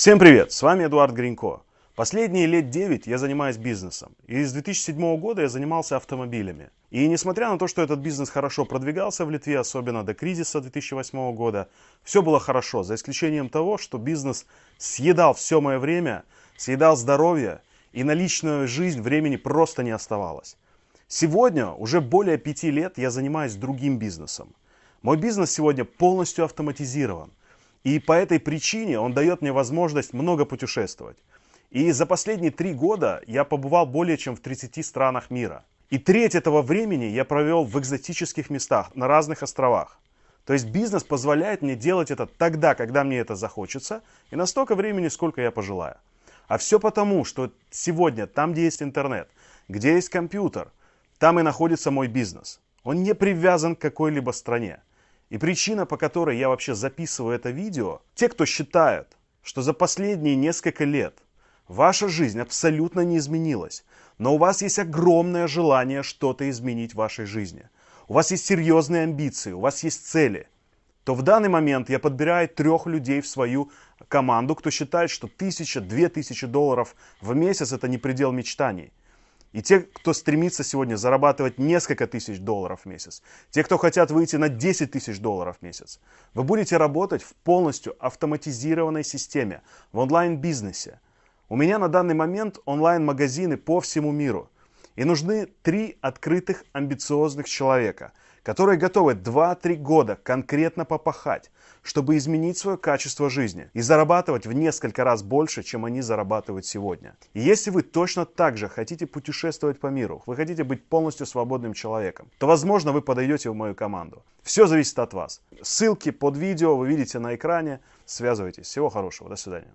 Всем привет, с вами Эдуард Гринько. Последние лет 9 я занимаюсь бизнесом. И с 2007 года я занимался автомобилями. И несмотря на то, что этот бизнес хорошо продвигался в Литве, особенно до кризиса 2008 года, все было хорошо, за исключением того, что бизнес съедал все мое время, съедал здоровье, и на личную жизнь времени просто не оставалось. Сегодня, уже более пяти лет, я занимаюсь другим бизнесом. Мой бизнес сегодня полностью автоматизирован. И по этой причине он дает мне возможность много путешествовать. И за последние три года я побывал более чем в 30 странах мира. И треть этого времени я провел в экзотических местах, на разных островах. То есть бизнес позволяет мне делать это тогда, когда мне это захочется, и на столько времени, сколько я пожелаю. А все потому, что сегодня там, где есть интернет, где есть компьютер, там и находится мой бизнес. Он не привязан к какой-либо стране. И причина, по которой я вообще записываю это видео, те, кто считают, что за последние несколько лет ваша жизнь абсолютно не изменилась, но у вас есть огромное желание что-то изменить в вашей жизни, у вас есть серьезные амбиции, у вас есть цели, то в данный момент я подбираю трех людей в свою команду, кто считает, что тысяча, две тысячи долларов в месяц это не предел мечтаний. И те, кто стремится сегодня зарабатывать несколько тысяч долларов в месяц, те, кто хотят выйти на 10 тысяч долларов в месяц, вы будете работать в полностью автоматизированной системе, в онлайн-бизнесе. У меня на данный момент онлайн-магазины по всему миру. И нужны три открытых амбициозных человека – которые готовы 2-3 года конкретно попахать, чтобы изменить свое качество жизни и зарабатывать в несколько раз больше, чем они зарабатывают сегодня. И если вы точно так же хотите путешествовать по миру, вы хотите быть полностью свободным человеком, то, возможно, вы подойдете в мою команду. Все зависит от вас. Ссылки под видео вы видите на экране. Связывайтесь. Всего хорошего. До свидания.